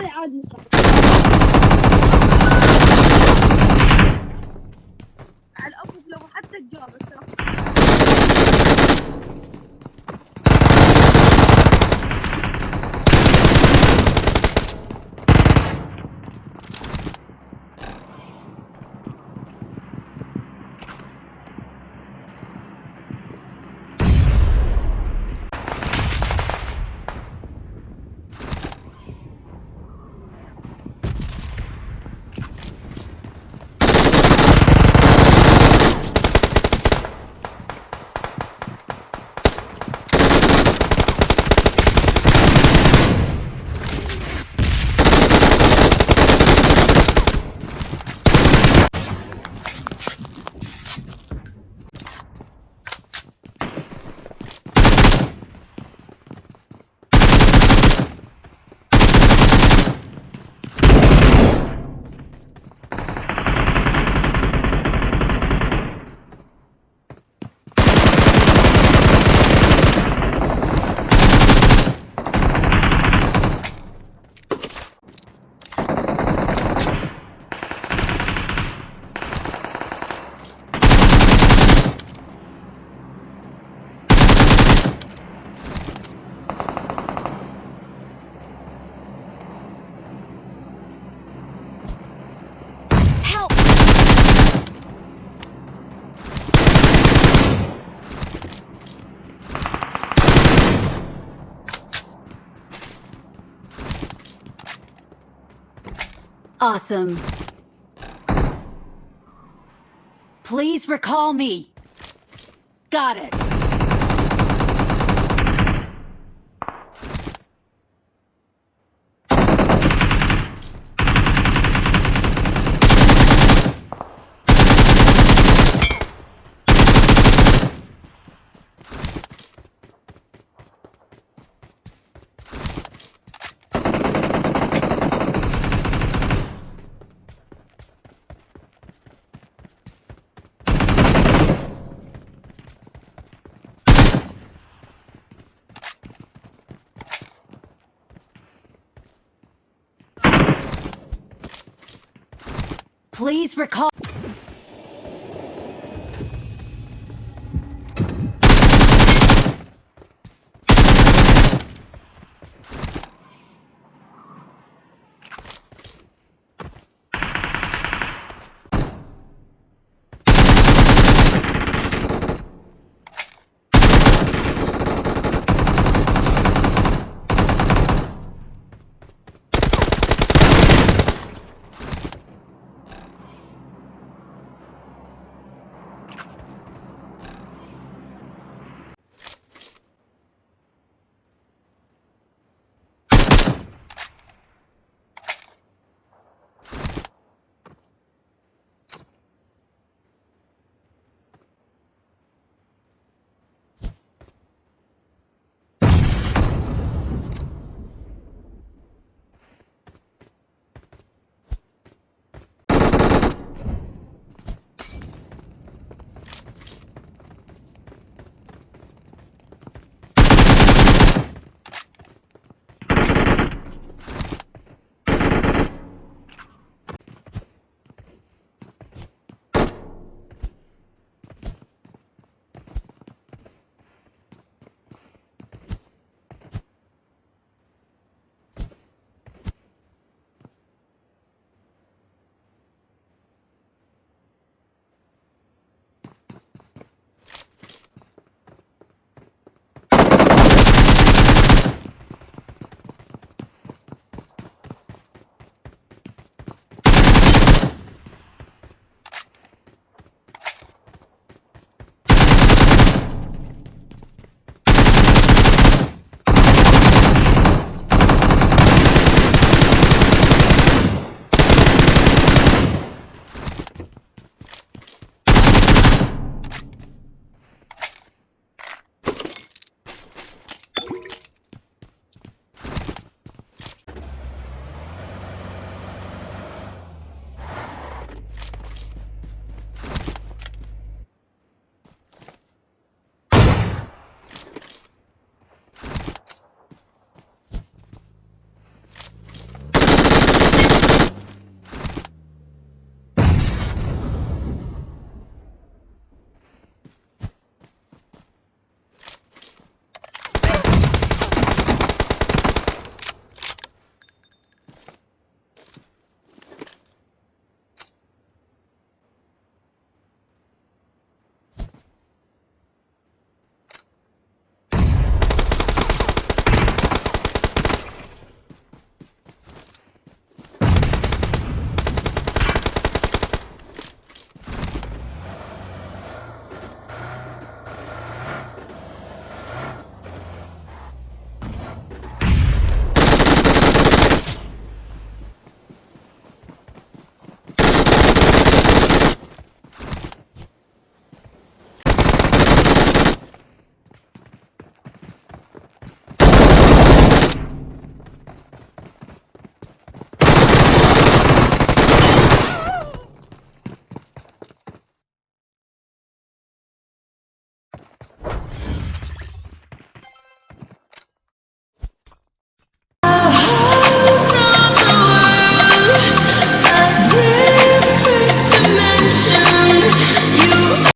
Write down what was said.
طيب، خلي عاد نسرح على الافق لو حتى جابت Awesome. Please recall me. Got it. Recall.